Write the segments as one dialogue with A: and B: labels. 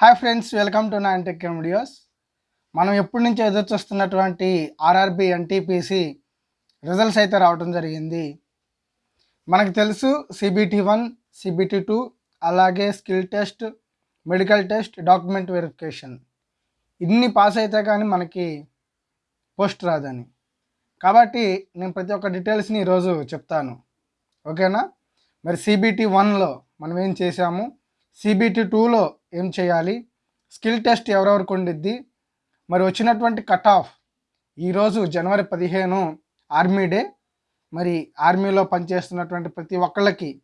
A: Hi friends welcome to నా tech videos. మనం ఎప్పటి నుంచి ఎదురు చూస్తున్నటువంటి ఆర్ఆర్బి ఎన్టీపీసీ రిజల్ట్స్ అయితే రావడం జరిగింది. మనకు తెలుసు సిబిటి వన్ సిబిటి టూ అలాగే skill test medical test document verification. ఇన్ని పాస్ అయితే కానీ మనకి పోస్ట్ రాదని. కాబట్టి నేను ప్రతి ఒక్క డీటెయిల్స్ని ఈరోజు చెప్తాను. ఓకేనా? మరి సిబిటి వన్లో మనం ఏం చేసాము సిబిటి టూలో ఏం చేయాలి? స్కిల్ టెస్ట్ ఎవరెవరికి ఉండిద్ది? మరి వచ్చినటువంటి కట్ ఆఫ్ ఈరోజు జనవరి పదిహేను ఆర్మీ డే. మరి ఆర్మీలో పనిచేస్తున్నటువంటి ప్రతి ఒక్కళ్ళకి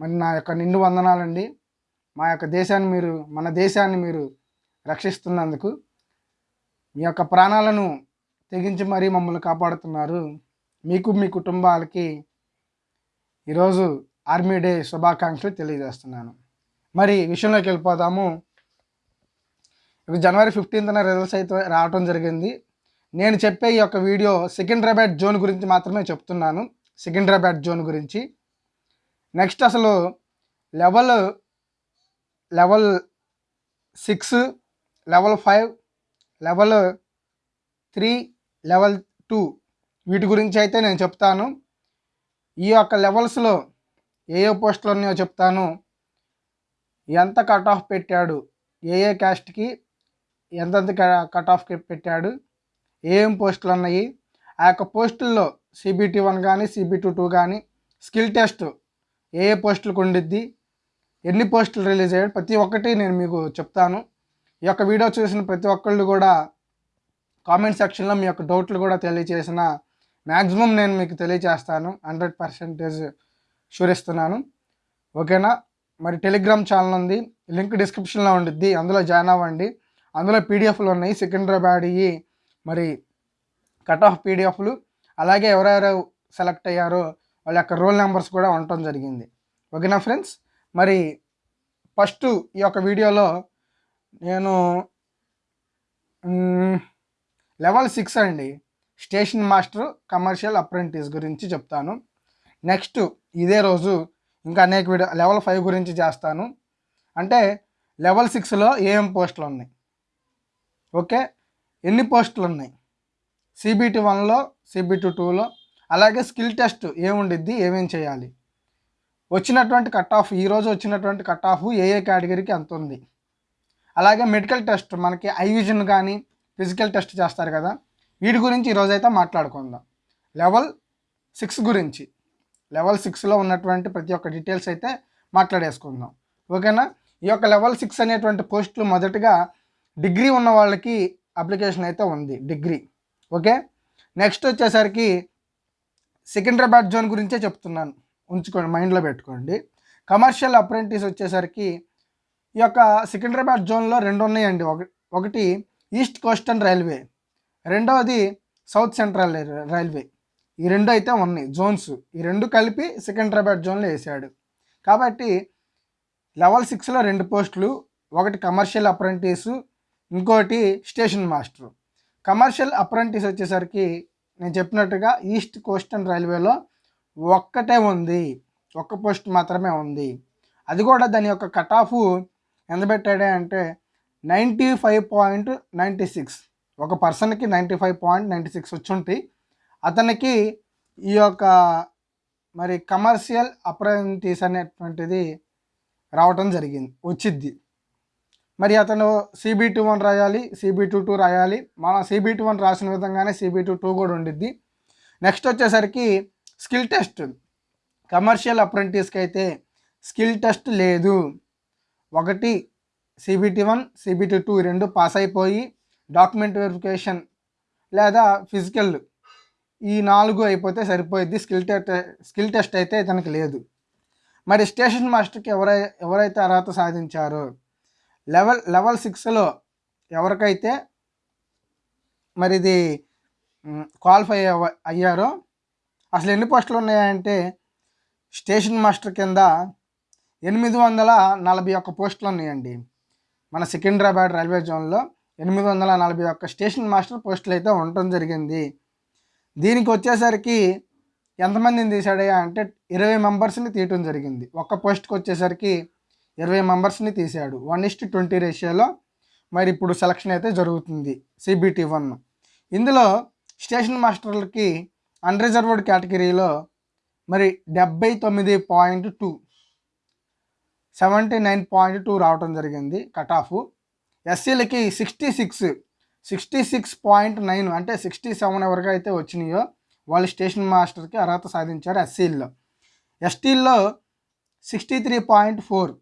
A: మరి నా యొక్క నిండు వందనాలండి. మా యొక్క దేశాన్ని మీరు మన దేశాన్ని మీరు రక్షిస్తున్నందుకు మీ యొక్క ప్రాణాలను తెగించి మరీ మమ్మల్ని కాపాడుతున్నారు. మీకు మీ కుటుంబాలకి ఈరోజు ఆర్మీ డే శుభాకాంక్షలు తెలియజేస్తున్నాను. మరి విషయంలోకి వెళ్ళిపోదాము. జనవరి ఫిఫ్టీన్త్న రిజల్ట్స్ అయితే రావటం జరిగింది. నేను చెప్పే ఈ యొక్క వీడియో సికింద్రాబాద్ జోన్ గురించి మాత్రమే చెప్తున్నాను. సికింద్రాబాద్ జోన్ గురించి. నెక్స్ట్ అసలు level level six level five level three level two వీటి గురించి అయితే నేను చెప్తాను. ఈ యొక్క లెవెల్స్లో ఏ ఏ పోస్టులు ఉన్నాయో చెప్తాను. ఎంత కట్ ఆఫ్ పెట్టాడు? ఏ ఏ క్యాస్ట్కి ఎంతెంత కట్ ఆఫ్ పెట్టాడు? ఏం పోస్టులు ఉన్నాయి? ఆ యొక్క పోస్టుల్లో సిబిటి వన్ కానీ సిబిటి టూ కానీ స్కిల్ టెస్ట్ ఏ ఏ పోస్టులకు ఉండిద్ది? ఎన్ని పోస్టులు రిలీజ్ అయ్యాడు ప్రతి ఒక్కటి నేను మీకు చెప్తాను. ఈ యొక్క వీడియో చూసిన ప్రతి ఒక్కళ్ళు కూడా కామెంట్ సెక్షన్లో మీ యొక్క డౌట్లు కూడా తెలియజేసిన మ్యాక్సిమం నేను మీకు తెలియజేస్తాను హండ్రెడ్ పర్సెంటేజ్ షూరిస్తున్నాను ఓకేనా? మరి టెలిగ్రామ్ ఛానల్ ఉంది. లింక్ డిస్క్రిప్షన్లో ఉండిద్ది. అందులో జాయిన్ అవ్వండి. అందులో పీడిఎఫ్లు ఉన్నాయి. సికింద్రాబాద్ మరి కట్ ఆఫ్ పీడిఎఫ్లు అలాగే ఎవరెవరు సెలెక్ట్ అయ్యారో వాళ్ళ యొక్క రోల్ నెంబర్స్ కూడా ఉండటం జరిగింది. ఓకేనా ఫ్రెండ్స్ మరి ఫస్ట్ ఈ యొక్క వీడియోలో నేను లెవెల్ సిక్స్ అండి. స్టేషన్ మాస్టర్ కమర్షియల్ అప్రెంటిస్ గురించి చెప్తాను. నెక్స్ట్ ఇదే రోజు ఇంకా అనేక వీడియో లెవెల్ ఫైవ్ గురించి చేస్తాను. అంటే లెవెల్ సిక్స్లో ఏం పోస్టులు ఉన్నాయి. ఓకే? ఎన్ని పోస్టులు ఉన్నాయి? సిబిటి వన్లో సిబిటి టూలో అలాగే స్కిల్ టెస్ట్ ఏముండిద్ది? ఏమేం చేయాలి? వచ్చినటువంటి కట్ ఆఫ్ ఈరోజు వచ్చినటువంటి కట్ ఆఫ్ ఏ ఏ కేటగిరీకి ఎంత ఉంది? అలాగే మెడికల్ టెస్ట్ మనకి ఐ విజన్ కానీ ఫిజికల్ టెస్ట్ చేస్తారు కదా? వీటి గురించి ఈరోజైతే మాట్లాడుకుందాం. లెవెల్ సిక్స్ గురించి. లెవెల్ సిక్స్లో ఉన్నటువంటి ప్రతి ఒక్క డీటెయిల్స్ అయితే మాట్లాడేసుకుందాం. ఓకేనా? ఈ యొక్క లెవెల్ సిక్స్ అనేటువంటి పోస్టులు మొదటగా డిగ్రీ ఉన్న వాళ్ళకి అప్లికేషన్ అయితే ఉంది. డిగ్రీ. ఓకే? నెక్స్ట్ వచ్చేసరికి సికింద్రాబాద్ జోన్ గురించే చెప్తున్నాను. ఉంచుకోండి మైండ్లో పెట్టుకోండి. కమర్షియల్ అప్రెంటిస్ వచ్చేసరికి ఈ యొక్క సికింద్రాబాద్ జోన్లో రెండు ఉన్నాయండి. ఒకటి ఈస్ట్ కోస్టర్న్ రైల్వే. రెండవది సౌత్ సెంట్రల్ రైల్వే. ఈ రెండు అయితే ఉన్నాయి జోన్స్. ఈ రెండు కలిపి సికింద్రాబాద్ జోన్లో వేసాడు. కాబట్టి లెవెల్ సిక్స్లో రెండు పోస్టులు ఒకటి కమర్షియల్ అప్రెంటిస్ ఇంకోటి స్టేషన్ మాస్టర్ కమర్షియల్ అప్రెంటిస్ వచ్చేసరికి నేను చెప్పినట్టుగా ఈస్ట్ కోస్టన్ రైల్వేలో ఒక్కటే ఉంది ఒక్క పోస్ట్ మాత్రమే ఉంది. అది కూడా దాని యొక్క కట్ ఆఫ్ ఎంత పెట్టాడే అంటే ninety five point ninety six ఒక పర్సన్కి ninety five point ninety six వచ్చి ఉంటాయి. అతనికి ఈ యొక్క మరి కమర్షియల్ అప్రెంటిస్ అనేటువంటిది రావటం జరిగింది వచ్చిద్ది. మరి అతను సిబిటి వన్ రాయాలి సిబిటి టూ టూ రాయాలి మన సిబిటి వన్ రాసిన విధంగానే సిబిటి టూ కూడా ఉండిద్ది. నెక్స్ట్ వచ్చేసరికి స్కిల్ టెస్ట్. కమర్షియల్ అప్రెంటిస్కి అయితే స్కిల్ టెస్ట్ లేదు. ఒకటి సిబిటి వన్ సిబిటి టూ రెండు పాస్ అయిపోయి డాక్యుమెంట్ వెరిఫికేషన్ లేదా ఫిజికల్ ఈ నాలుగు అయిపోతే సరిపోయిద్ది. స్కిల్ టెస్ట్ స్కిల్ టెస్ట్ అయితే ఇతనికి లేదు. మరి స్టేషన్ మాస్టర్కి ఎవరై ఎవరైతే అర్హత సాధించారో లెవెల్ లెవెల్ సిక్స్లో ఎవరికైతే మరి ఇది క్వాలిఫై అయ్యారో అసలు ఎన్ని పోస్టులు ఉన్నాయంటే స్టేషన్ మాస్టర్ కింద ఎనిమిది వందల నలభై ఒక్క పోస్టులు ఉన్నాయండి. మన సికింద్రాబాద్ రైల్వే జోన్లో ఎనిమిది వందల నలభై ఒక్క స్టేషన్ మాస్టర్ పోస్టులు అయితే ఉండటం జరిగింది. దీనికి వచ్చేసరికి ఎంతమందిని తీసాడయ్యా అంటే ఇరవై మెంబర్స్ని తీయటం జరిగింది. ఒక్క పోస్ట్కి వచ్చేసరికి ఇరవై మెంబర్స్ని తీశాడు. వన్ ఇస్ట్ ట్వంటీ రేషియోలో మరి ఇప్పుడు సెలక్షన్ అయితే జరుగుతుంది సిబిటి వన్. ఇందులో స్టేషన్ మాస్టర్లకి అన్రిజర్వ్డ్ కేటగిరీలో మరి డెబ్బై తొమ్మిది point two seventy nine point two రావడం జరిగింది కట్ ఆఫ్ ఎస్సీలకి sixty six sixty six point nine అంటే సిక్స్టీ సెవెన్ ఎవరికి అయితే వచ్చినాయో వాళ్ళు స్టేషన్ మాస్టర్కి అర్హత సాధించారు ఎస్సీల్లో. ఎస్టీల్లో sixty three point four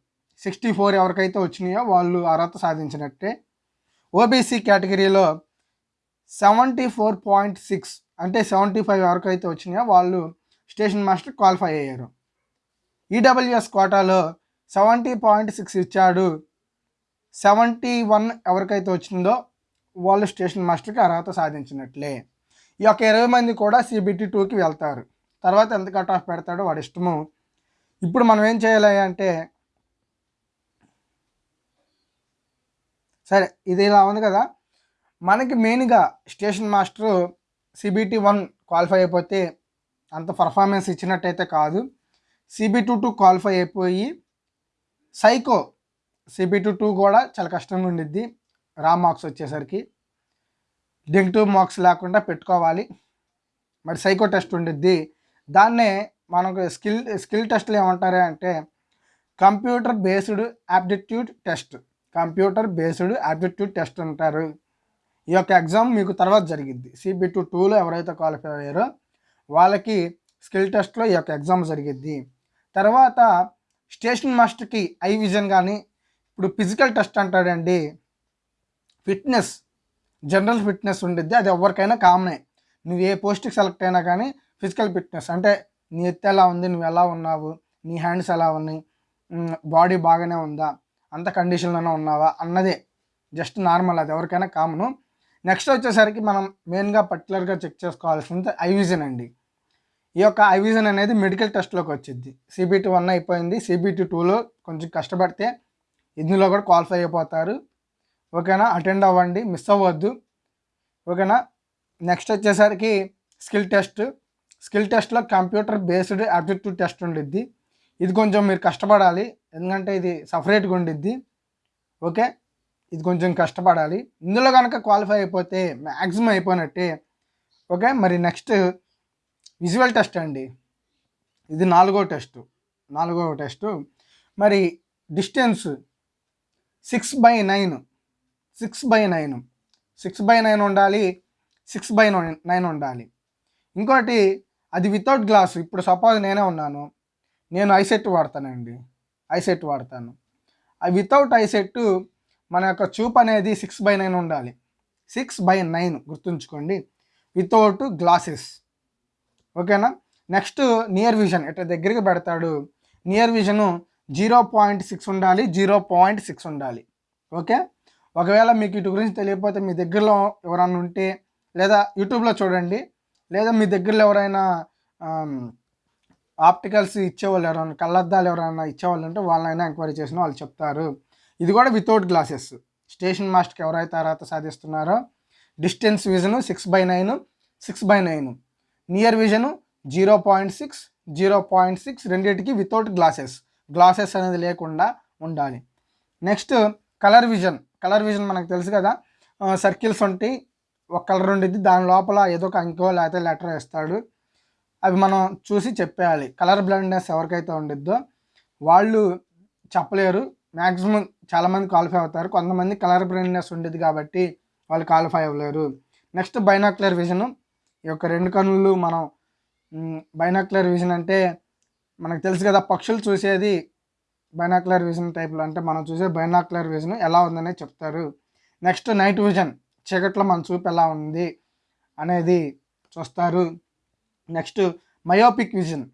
A: sixty four ఎవరికైతే వచ్చినాయో వాళ్ళు అర్హత సాధించినట్టే. ఓబీసీ కేటగిరీలో సెవెంటీ ఫోర్ పాయింట్ సిక్స్ అంటే సెవెంటీ ఫైవ్ ఎవరికైతే వచ్చినాయో వాళ్ళు స్టేషన్ మాస్టర్ క్వాలిఫై అయ్యారు. ఈడబ్ల్యూఎస్ కోటాలో సెవెంటీ పాయింట్ సిక్స్ ఇచ్చాడు. సెవెంటీ వన్ ఎవరికైతే వచ్చిందో వాళ్ళు స్టేషన్ మాస్టర్కి అర్హత సాధించినట్లే. ఈ యొక్క ఇరవై మంది కూడా సిబిటి టూకి వెళ్తారు. తర్వాత ఎంత కట్ ఆఫ్ పెడతాడో వాడి ఇష్టము. ఇప్పుడు మనం ఏం చేయాలి అంటే సరే ఇది ఇలా ఉంది కదా. మనకి మెయిన్గా station master CBT one qualify అయిపోతే అంత పర్ఫార్మెన్స్ ఇచ్చినట్టయితే కాదు. సిబి టూ టూ క్వాలిఫై అయిపోయి సైకో సిబి టూ టూ కూడా చాలా కష్టంగా ఉండిద్ది. రా మార్క్స్ వచ్చేసరికి నెగిటివ్ మార్క్స్ లేకుండా పెట్టుకోవాలి. మరి సైకో టెస్ట్ ఉండిద్ది. దాన్నే మనకు స్కిల్ స్కిల్ టెస్ట్లు ఏమంటారు అంటే computer based aptitude test computer based aptitude test అంటారు. ఈ యొక్క ఎగ్జామ్ మీకు తర్వాత జరిగిద్ది. సిబి టూ టూలో ఎవరైతే క్వాలిఫై అయ్యారో వాళ్ళకి స్కిల్ టెస్ట్లో ఈ యొక్క ఎగ్జామ్ జరిగిద్ది. తర్వాత స్టేషన్ మాస్టర్కి ఐ విజన్ కానీ ఇప్పుడు ఫిజికల్ టెస్ట్ అంటాడండి. ఫిట్నెస్ జనరల్ ఫిట్నెస్ ఉండిద్ది. అది ఎవరికైనా కామనే. నువ్వు ఏ పోస్ట్కి సెలెక్ట్ అయినా కానీ ఫిజికల్ ఫిట్నెస్. అంటే నీ ఎత్తు ఎలా ఉంది నువ్వు ఎలా ఉన్నావు నీ హ్యాండ్స్ ఎలా ఉన్నాయి బాడీ బాగానే ఉందా అంత కండిషన్లోనే ఉన్నావా అన్నదే. జస్ట్ నార్మల్ అది ఎవరికైనా కామను. నెక్స్ట్ వచ్చేసరికి మనం మెయిన్గా పర్టికులర్గా చెక్ చేసుకోవాల్సింది ఐవిజన్ అండి. ఈ యొక్క ఐవిజన్ అనేది మెడికల్ టెస్ట్లోకి వచ్చింది సిబిటి వన్ అయిపోయింది. సిబిటి టూలో కొంచెం కష్టపడితే ఇందులో కూడా క్వాలిఫై అయిపోతారు. ఓకేనా? అటెండ్ అవ్వండి. మిస్ అవ్వద్దు. ఓకేనా? నెక్స్ట్ వచ్చేసరికి స్కిల్ టెస్ట్ స్కిల్ టెస్ట్లో కంప్యూటర్ బేస్డ్ యాప్టిట్యూడ్ టెస్ట్ ఉండిద్ది. ఇది కొంచెం మీరు కష్టపడాలి. ఎందుకంటే ఇది సపరేట్గా ఉండిద్ది. ఓకే? ఇది కొంచెం కష్టపడాలి. ఇందులో కనుక క్వాలిఫై అయిపోతే మ్యాక్సిమం అయిపోయినట్టే. ఓకే? మరి నెక్స్ట్ విజువల్ టెస్ట్ అండి. ఇది నాలుగో టెస్ట్ నాలుగో టెస్ట్ మరి distance six by nine six by nine. Six by nine ఉండాలి సిక్స్ బై నైన్ ఉండాలి. ఇంకోటి అది వితౌట్ గ్లాస్ ఇప్పుడు సపోజ్ నేనే ఉన్నాను. నేను ఐసెట్ వాడతానండి. ఐసెట్ వాడతాను. ఆ వితౌట్ ఐసెట్ మన యొక్క చూపు అనేది సిక్స్ బై నైన్ ఉండాలి. సిక్స్ బై నైన్ గుర్తుంచుకోండి. వితౌట్ గ్లాసెస్ ఓకేనా? నెక్స్ట్ నియర్ విజన్ ఇట్లా దగ్గరికి పెడతాడు? Near vision zero point six ఉండాలి జీరో పాయింట్ సిక్స్ ఉండాలి. ఓకే? ఒకవేళ మీకు ఇటు గురించి తెలియకపోతే మీ దగ్గరలో ఎవరైనా ఉంటే లేదా యూట్యూబ్లో చూడండి లేదా మీ దగ్గరలో ఎవరైనా ఆప్టికల్స్ ఇచ్చేవాళ్ళు ఎవరైనా కళ్ళద్దాలు ఎవరైనా ఇచ్చేవాళ్ళు ఉంటే వాళ్ళనైనా ఎంక్వైరీ చేసిన వాళ్ళు చెప్తారు. ఇది కూడా వితౌట్ గ్లాసెస్ స్టేషన్ మాస్టర్కి ఎవరైతే అర్హత సాధిస్తున్నారో distance vision six by nine six by nine near vision zero point six zero point six రెండింటికి వితౌట్ గ్లాసెస్ గ్లాసెస్ అనేది లేకుండా ఉండాలి. Next colour vision colour vision మనకు తెలుసు కదా. సర్కిల్స్ ఉంటాయి ఒక కలర్ ఉండిద్ది దాని లోపల ఏదో ఒక అంకో లేకపోతే లెటర్ వేస్తాడు. అవి మనం చూసి చెప్పేయాలి. కలర్ బ్లైండ్నెస్ ఎవరికైతే ఉండిద్దో వాళ్ళు చెప్పలేరు. మ్యాక్సిమం చాలామంది క్వాలిఫై అవుతారు. కొంతమంది కలర్ బ్లైండ్నెస్ ఉండేది కాబట్టి వాళ్ళు క్వాలిఫై అవ్వలేరు. Next binocular vision. ఈ యొక్క రెండు కన్నులు మనం బైనాక్యులర్ విజన్ అంటే మనకు తెలుసు కదా పక్షులు చూసేది బైనాక్యులర్ విజన్ టైప్లో అంటే మనం చూసే బైనాక్యులర్ విజన్ ఎలా ఉందనే చెప్తారు. నెక్స్ట్ నైట్ విజన్ చీకట్లో మన చూపు ఎలా ఉంది అనేది చూస్తారు. Next myopic vision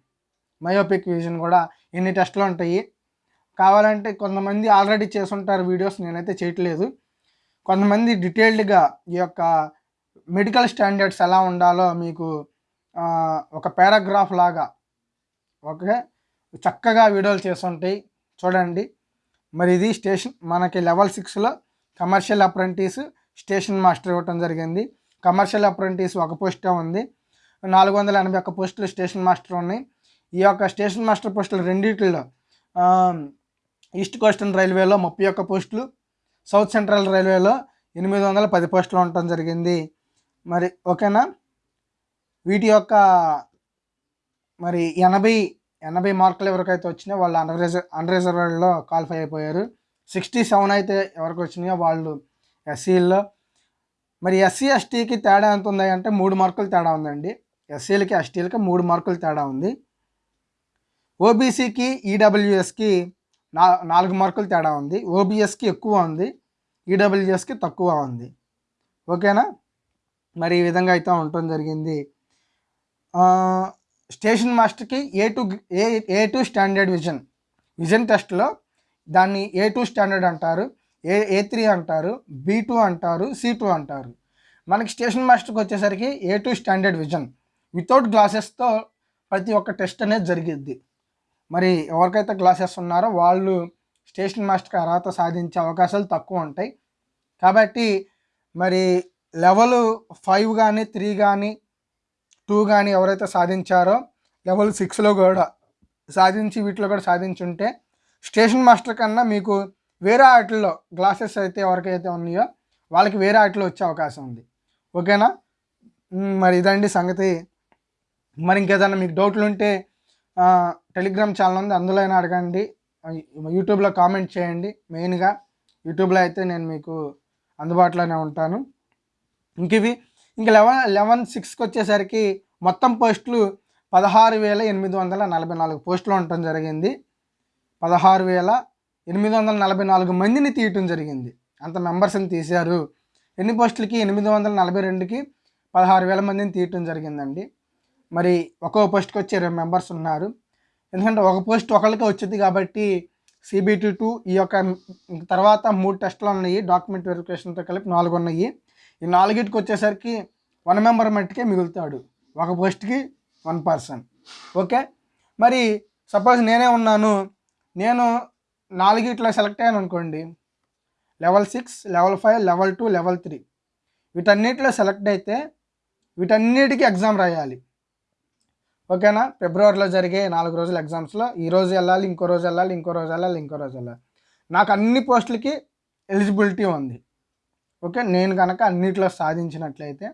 A: myopic vision కూడా ఎన్ని టెస్ట్లు ఉంటాయి. కావాలంటే కొంతమంది ఆల్రెడీ చేసుంటారు వీడియోస్ నేనైతే చేయట్లేదు. కొంతమంది డీటెయిల్డ్గా ఈ యొక్క మెడికల్ స్టాండర్డ్స్ ఎలా ఉండాలో మీకు ఒక పారాగ్రాఫ్ లాగా ఓకే? చక్కగా వీడియోలు చేస్తుంటాయి. చూడండి. మరి ఇది స్టేషన్ మనకి లెవెల్ సిక్స్లో కమర్షియల్ అప్రెంటిస్ స్టేషన్ మాస్టర్ ఇవ్వటం జరిగింది. కమర్షియల్ అప్రెంటిస్ ఒక పోస్టే ఉంది. నాలుగు వందల ఎనభై ఒక్క పోస్టులు స్టేషన్ మాస్టర్ ఉన్నాయి. ఈ యొక్క స్టేషన్ మాస్టర్ పోస్టులు రెండింటిలో ఈస్ట్ కోస్టర్న్ రైల్వేలో ముప్పై ఒక్క పోస్టులు సౌత్ సెంట్రల్ రైల్వేలో ఎనిమిది వందల పది పోస్టులు ఉండటం జరిగింది. మరి ఓకేనా? వీటి యొక్క మరి ఎనభై ఎనభై మార్కులు ఎవరికైతే వచ్చినాయో వాళ్ళు అన్ రిజర్వ్ అన్ రిజర్వ్లో క్వాలిఫై అయిపోయారు. సిక్స్టీ సెవెన్ అయితే ఎవరికి వచ్చినాయో వాళ్ళు ఎస్సీల్లో మరి ఎస్సీ ఎస్టీకి తేడా ఎంత ఉంది అంటే మూడు మార్కులు తేడా ఉందండి. ఎస్సీలకి ఎస్టీలకి మూడు మార్కులు తేడా ఉంది. ఓబీసీకి ఈడబ్ల్యూఎస్కి నా నాలుగు మార్కులు తేడా ఉంది. ఓబీఎస్కి ఎక్కువ ఉంది. ఈడబ్ల్యూఎస్కి తక్కువ ఉంది. ఓకేనా? మరి ఈ విధంగా అయితే ఉండటం జరిగింది. స్టేషన్ మాస్టర్కి A two A A two standard vision vision టెస్ట్లో దాన్ని ఏ టూ స్టాండర్డ్ అంటారు ఏ ఏ త్రీ అంటారు బీ టూ అంటారు సి టూ అంటారు. మనకి స్టేషన్ మాస్టర్కి వచ్చేసరికి A two standard vision without గ్లాసెస్తో ప్రతి ఒక్క టెస్ట్ అనేది జరిగిద్ది. మరి ఎవరికైతే గ్లాసెస్ ఉన్నారో వాళ్ళు స్టేషన్ మాస్టర్కి అర్హత సాధించే అవకాశాలు తక్కువ ఉంటాయి. కాబట్టి మరి లెవెల్ ఫైవ్ కానీ త్రీ కానీ టూ కానీ ఎవరైతే సాధించారో లెవెల్ సిక్స్లో కూడా సాధించి వీటిలో కూడా సాధించుంటే స్టేషన్ మాస్టర్ కన్నా మీకు వేరే ఆటల్లో గ్లాసెస్ అయితే ఎవరికైతే ఉన్నాయో వాళ్ళకి వేరే ఆటలో వచ్చే అవకాశం ఉంది. ఓకేనా? మరి ఇదండి సంగతి. మరి ఇంకేదైనా మీకు డౌట్లు ఉంటే టెలిగ్రామ్ ఛానల్ ఉంది అందులో అయినా అడగండి. యూట్యూబ్లో కామెంట్ చేయండి. మెయిన్గా యూట్యూబ్లో అయితే నేను మీకు అందుబాటులోనే ఉంటాను. ఇంక ఇవి ఇంకా లెవెన్ లెవెన్ సిక్స్కి వచ్చేసరికి మొత్తం పోస్టులు పదహారు వేల ఎనిమిది వందల నలభై నాలుగు పోస్టులు ఉండటం జరిగింది. పదహారు వేల ఎనిమిది వందల నలభై నాలుగు మందిని తీయటం జరిగింది. అంత మెంబర్స్ని తీశారు. ఎన్ని పోస్టులకి? ఎనిమిది వందల నలభై రెండుకి పదహారు వేల మందిని తీయటం జరిగిందండి. మరి ఒక్కో పోస్ట్కి వచ్చి ఇరవై మెంబర్స్ ఉన్నారు. ఎందుకంటే ఒక పోస్ట్ ఒకరికి వచ్చింది కాబట్టి సిబిటి టూ ఈ యొక్క తర్వాత మూడు టెస్టులు ఉన్నాయి. డాక్యుమెంట్ వెరిఫికేషన్తో కలిపి నాలుగు ఉన్నాయి. ఈ నాలుగిటికి వచ్చేసరికి వన్ మెంబర్ మట్టుకే మిగులుతాడు. ఒక పోస్ట్కి వన్ పర్సన్ ఓకే? మరి సపోజ్ నేనే ఉన్నాను. నేను నాలుగిట్లో సెలెక్ట్ అయ్యాను అనుకోండి. Level six level five level two level three వీటన్నిటిలో సెలెక్ట్ అయితే వీటన్నిటికీ ఎగ్జామ్ రాయాలి. ఓకేనా? ఫిబ్రవరిలో జరిగే నాలుగు రోజుల ఎగ్జామ్స్లో ఈ రోజు వెళ్ళాలి ఇంకో రోజు వెళ్ళాలి ఇంకో రోజు వెళ్ళాలి ఇంకో రోజు వెళ్ళాలి. నాకు అన్ని పోస్టులకి ఎలిజిబిలిటీ ఉంది. ఓకే? నేను కనుక అన్నిట్లో సాధించినట్లయితే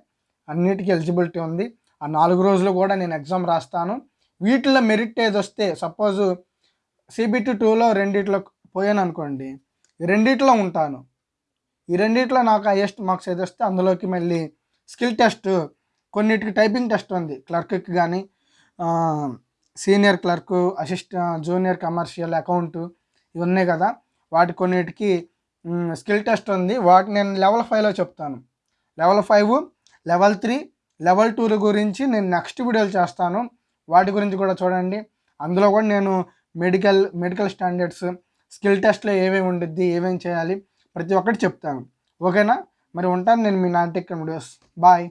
A: అన్నిటికీ ఎలిజిబిలిటీ ఉంది. ఆ నాలుగు రోజులు కూడా నేను ఎగ్జామ్ రాస్తాను. వీటిలో మెరిట్ ఏది వస్తే సపోజ్ సిబిటి టూలో రెండిట్లో పోయాను అనుకోండి రెండిట్లో ఉంటాను. ఈ రెండిట్లో నాకు హైయెస్ట్ మార్క్స్ ఏది వస్తే అందులోకి మళ్ళీ స్కిల్ టెస్ట్ కొన్నిటికి టైపింగ్ టెస్ట్ ఉంది. క్లర్క్కి కానీ senior clerk assistant junior commercial account ఇవి ఉన్నాయి కదా. వాటి కొన్నిటికి స్కిల్ టెస్ట్ ఉంది. వాటి నేను లెవెల్ ఫైవ్లో చెప్తాను. Level five level three level టూల గురించి నేను నెక్స్ట్ వీడియోలు చేస్తాను. వాటి గురించి కూడా చూడండి. అందులో కూడా నేను మెడికల్ మెడికల్ స్టాండర్డ్స్ స్కిల్ టెస్ట్లో ఏమేమి ఉండిద్ది ఏమేమి చేయాలి ప్రతి ఒక్కటి చెప్తాను. ఓకేనా? మరి ఉంటాను నేను మీ నాటిక్ వీడియోస్. బాయ్.